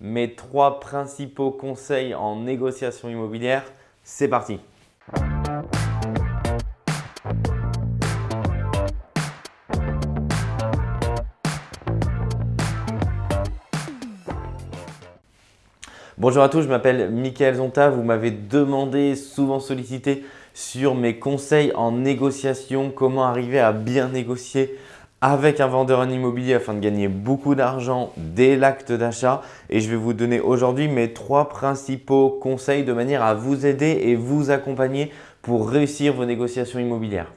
Mes trois principaux conseils en négociation immobilière, c'est parti Bonjour à tous, je m'appelle Mickaël Zonta. Vous m'avez demandé, souvent sollicité, sur mes conseils en négociation, comment arriver à bien négocier avec un vendeur en immobilier afin de gagner beaucoup d'argent dès l'acte d'achat. Et je vais vous donner aujourd'hui mes trois principaux conseils de manière à vous aider et vous accompagner pour réussir vos négociations immobilières.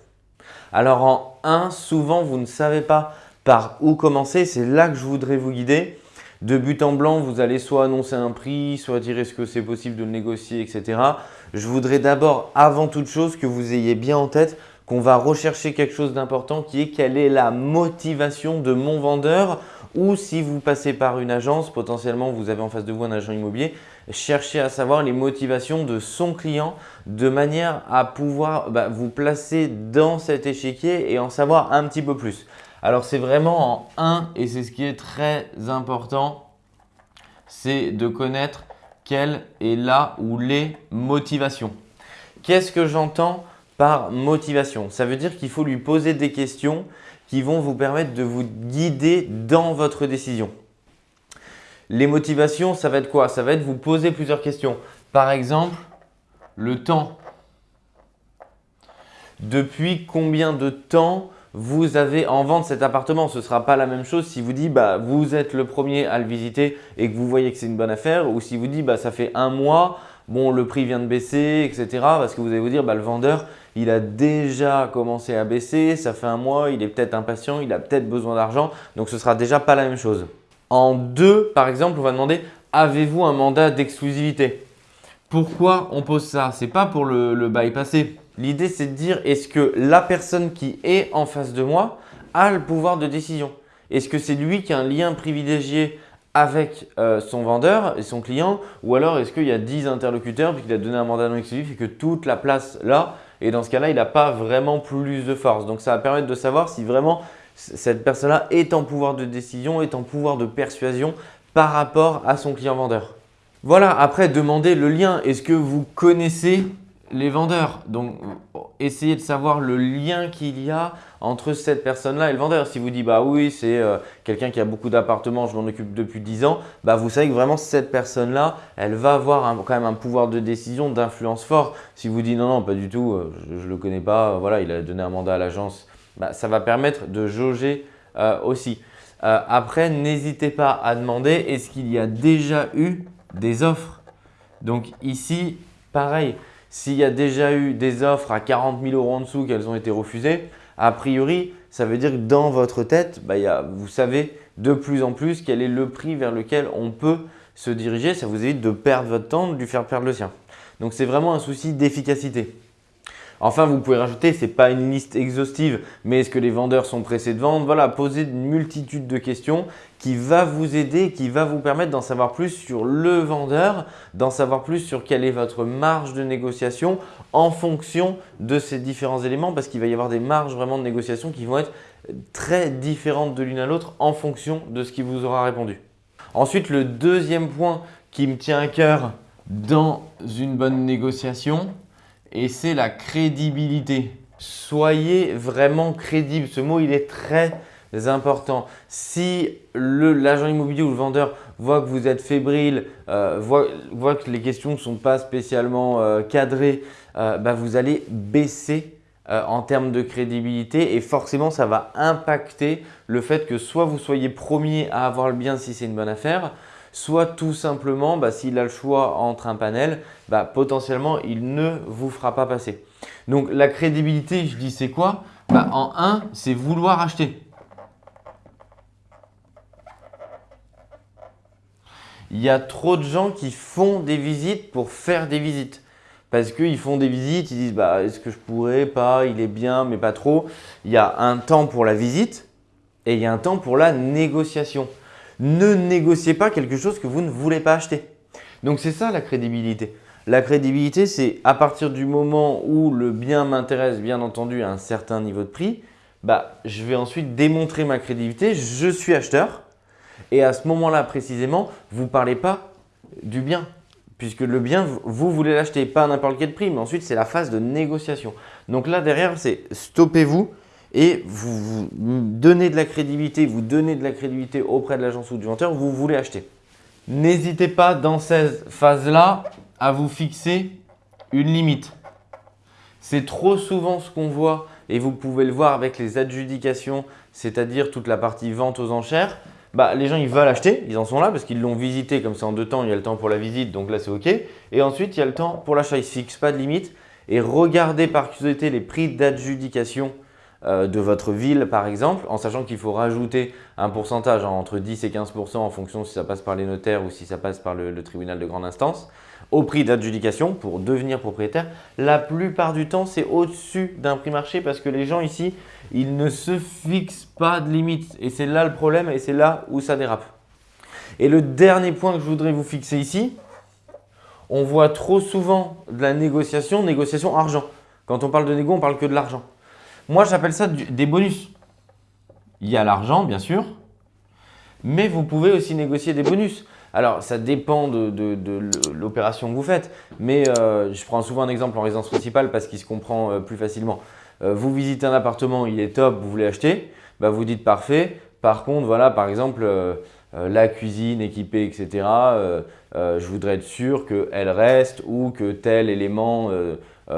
Alors en 1, souvent vous ne savez pas par où commencer. C'est là que je voudrais vous guider. De but en blanc, vous allez soit annoncer un prix, soit dire est-ce que c'est possible de le négocier, etc. Je voudrais d'abord, avant toute chose, que vous ayez bien en tête qu'on va rechercher quelque chose d'important qui est quelle est la motivation de mon vendeur ou si vous passez par une agence, potentiellement vous avez en face de vous un agent immobilier, cherchez à savoir les motivations de son client de manière à pouvoir bah, vous placer dans cet échiquier et en savoir un petit peu plus. Alors, c'est vraiment en un et c'est ce qui est très important, c'est de connaître quelle est la ou les motivations. Qu'est-ce que j'entends par motivation Ça veut dire qu'il faut lui poser des questions qui vont vous permettre de vous guider dans votre décision. Les motivations, ça va être quoi? Ça va être vous poser plusieurs questions. Par exemple, le temps. Depuis combien de temps vous avez en vente cet appartement? Ce ne sera pas la même chose si vous dites bah, vous êtes le premier à le visiter et que vous voyez que c'est une bonne affaire ou si vous dites bah, ça fait un mois, bon le prix vient de baisser, etc. Parce que vous allez vous dire bah, le vendeur il a déjà commencé à baisser, ça fait un mois, il est peut-être impatient, il a peut-être besoin d'argent, donc ce ne sera déjà pas la même chose. En deux, par exemple, on va demander avez-vous un mandat d'exclusivité? Pourquoi on pose ça? Ce n'est pas pour le bypasser. L'idée, c'est de dire est-ce que la personne qui est en face de moi a le pouvoir de décision? Est-ce que c'est lui qui a un lien privilégié avec euh, son vendeur et son client ou alors est-ce qu'il y a 10 interlocuteurs puis qu'il a donné un mandat non exclusif et que toute la place là et dans ce cas-là, il n'a pas vraiment plus de force. Donc, ça va permettre de savoir si vraiment cette personne-là est en pouvoir de décision, est en pouvoir de persuasion par rapport à son client vendeur. Voilà, après, demandez le lien. Est-ce que vous connaissez les vendeurs? Donc, essayez de savoir le lien qu'il y a entre cette personne-là et le vendeur. Si vous dites, bah oui, c'est euh, quelqu'un qui a beaucoup d'appartements, je m'en occupe depuis 10 ans, bah vous savez que vraiment cette personne-là, elle va avoir quand même un pouvoir de décision, d'influence fort. Si vous dites, non, non, pas du tout, euh, je ne le connais pas, voilà, il a donné un mandat à l'agence, bah, ça va permettre de jauger euh, aussi. après, n'hésitez pas à demander, est-ce qu'il y a déjà eu des offres? Donc ici, pareil, s'il y a déjà eu des offres à 40 000 euros en dessous qu'elles ont été refusées, a priori, ça veut dire que dans votre tête, bah, vous savez de plus en plus quel est le prix vers lequel on peut se diriger. Ça vous évite de perdre votre temps, de lui faire perdre le sien. Donc, c'est vraiment un souci d'efficacité. Enfin, vous pouvez rajouter, ce n'est pas une liste exhaustive, mais est-ce que les vendeurs sont pressés de vendre? Voilà, posez une multitude de questions qui va vous aider, qui va vous permettre d'en savoir plus sur le vendeur, d'en savoir plus sur quelle est votre marge de négociation en fonction de ces différents éléments parce qu'il va y avoir des marges vraiment de négociation qui vont être très différentes de l'une à l'autre en fonction de ce qui vous aura répondu. Ensuite, le deuxième point qui me tient à cœur dans une bonne négociation, et c'est la crédibilité. Soyez vraiment crédible. Ce mot, il est très important. Si l'agent immobilier ou le vendeur voit que vous êtes fébrile, euh, voit, que les questions ne sont pas spécialement euh, cadrées, euh, bah, vous allez baisser en termes de crédibilité et forcément, ça va impacter le fait que soit vous soyez premier à avoir le bien si c'est une bonne affaire, soit tout simplement, bah, s'il a le choix entre un panel, bah, potentiellement, il ne vous fera pas passer. Donc, la crédibilité, je dis c'est quoi? Bah, En un, c'est vouloir acheter. Il y a trop de gens qui font des visites pour faire des visites. Parce qu'ils font des visites, ils disent est-ce que je pourrais, pas, il est bien, mais pas trop. Il y a un temps pour la visite et il y a un temps pour la négociation ne négociez pas quelque chose que vous ne voulez pas acheter. Donc c'est ça la crédibilité. La crédibilité, c'est à partir du moment où le bien m'intéresse, bien entendu, à un certain niveau de prix, bah, je vais ensuite démontrer ma crédibilité. Je suis acheteur Et à ce moment-là précisément, vous ne parlez pas du bien. Puisque le bien, vous voulez l'acheter, pas à n'importe quel prix. Mais ensuite, c'est la phase de négociation. Donc là, derrière, c'est stoppez-vous et vous, donnez de la crédibilité, vous donnez de la crédibilité auprès de l'agence ou du vendeur, vous voulez acheter. N'hésitez pas dans cette phase-là à vous fixer une limite. C'est trop souvent ce qu'on voit et vous pouvez le voir avec les adjudications, c'est-à-dire toute la partie vente aux enchères. Bah, les gens ils veulent acheter, ils en sont là parce qu'ils l'ont visité comme c'est en deux temps, il y a le temps pour la visite, donc là c'est OK. Et ensuite, il y a le temps pour l'achat, ils ne fixent pas de limite. Et regardez par curiosité les prix d'adjudication de votre ville par exemple, en sachant qu'il faut rajouter un pourcentage entre 10 et 15% en fonction si ça passe par les notaires ou si ça passe par le tribunal de grande instance au prix d'adjudication pour devenir propriétaire. La plupart du temps, c'est au-dessus d'un prix marché parce que les gens ici, ils ne se fixent pas de limite. Et c'est là le problème et c'est là où ça dérape. Et le dernier point que je voudrais vous fixer ici, on voit trop souvent de la négociation, négociation argent. Quand on parle de négo, on parle que de l'argent. Moi, j'appelle ça des bonus. Il y a l'argent, bien sûr, mais vous pouvez aussi négocier des bonus. Alors, ça dépend de, l'opération que vous faites, mais euh, je prends souvent un exemple en résidence principale parce qu'il se comprend euh, plus facilement. Euh, vous visitez un appartement, il est top, vous voulez acheter, bah, vous dites parfait. Par contre, voilà, par exemple, la cuisine équipée, etc., je voudrais être sûr qu'elle reste ou que tel élément,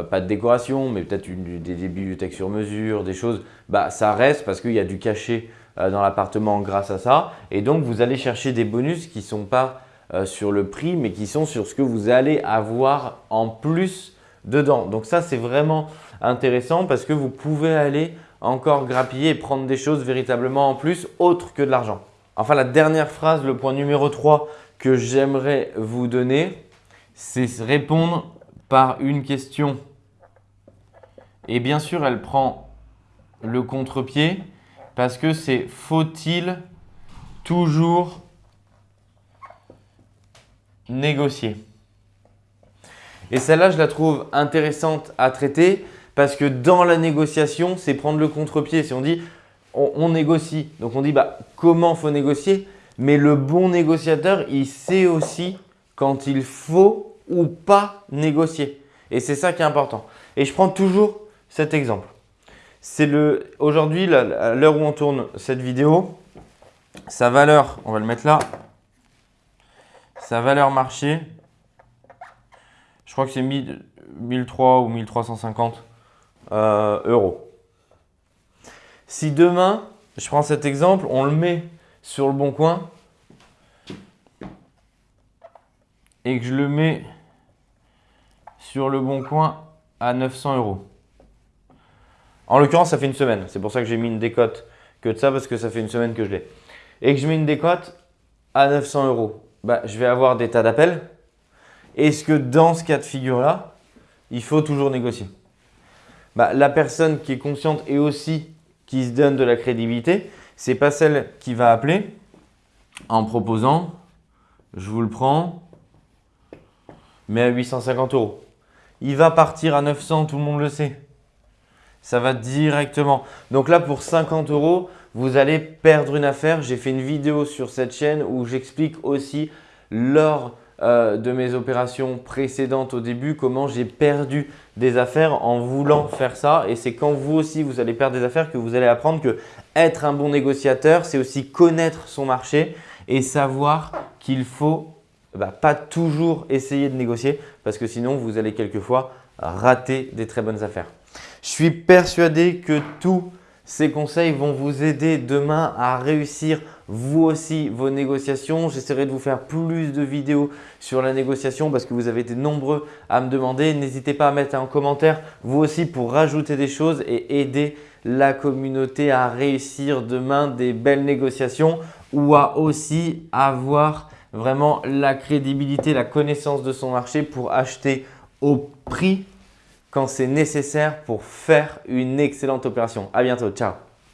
pas de décoration, mais peut-être des, des bibliothèques sur mesure, des choses, bah, ça reste parce qu'il y a du cachet euh, dans l'appartement grâce à ça. Et donc, vous allez chercher des bonus qui ne sont pas euh, sur le prix, mais qui sont sur ce que vous allez avoir en plus dedans. Donc ça, c'est vraiment intéressant parce que vous pouvez aller encore grappiller et prendre des choses véritablement en plus autres que de l'argent. Enfin, la dernière phrase, le point numéro 3 que j'aimerais vous donner, c'est répondre par une question. Et bien sûr, elle prend le contre-pied parce que c'est faut-il toujours négocier? Et celle-là, je la trouve intéressante à traiter parce que dans la négociation, c'est prendre le contre-pied. Si on dit on, négocie, donc on dit bah, comment faut négocier, mais le bon négociateur, il sait aussi quand il faut ou pas négocier. Et c'est ça qui est important. Et je prends toujours cet exemple. C'est le aujourd'hui, à l'heure où on tourne cette vidéo, sa valeur, on va le mettre là, sa valeur marché, je crois que c'est 1003 ou 1350 euh, euros. Si demain, je prends cet exemple, on le met sur le bon coin et que je le mets sur le bon coin à 900 euros. En l'occurrence, ça fait une semaine. C'est pour ça que j'ai mis une décote que de ça, parce que ça fait une semaine que je l'ai. Et que je mets une décote à 900 euros. Bah, je vais avoir des tas d'appels. Est-ce que dans ce cas de figure-là, il faut toujours négocier? Bah, La personne qui est consciente et aussi qui se donne de la crédibilité, ce n'est pas celle qui va appeler en proposant « je vous le prends, mais à 850 euros ». Il va partir à 900, tout le monde le sait ça va directement. Donc là, pour 50 euros, vous allez perdre une affaire. J'ai fait une vidéo sur cette chaîne où j'explique aussi lors euh, de mes opérations précédentes au début comment j'ai perdu des affaires en voulant faire ça. Et c'est quand vous aussi, vous allez perdre des affaires que vous allez apprendre que être un bon négociateur, c'est aussi connaître son marché et savoir qu'il faut pas toujours essayer de négocier parce que sinon, vous allez quelquefois rater des très bonnes affaires. Je suis persuadé que tous ces conseils vont vous aider demain à réussir vous aussi vos négociations. J'essaierai de vous faire plus de vidéos sur la négociation parce que vous avez été nombreux à me demander. N'hésitez pas à mettre un commentaire vous aussi pour rajouter des choses et aider la communauté à réussir demain des belles négociations ou à aussi avoir vraiment la crédibilité, la connaissance de son marché pour acheter au prix quand c'est nécessaire pour faire une excellente opération. À bientôt, ciao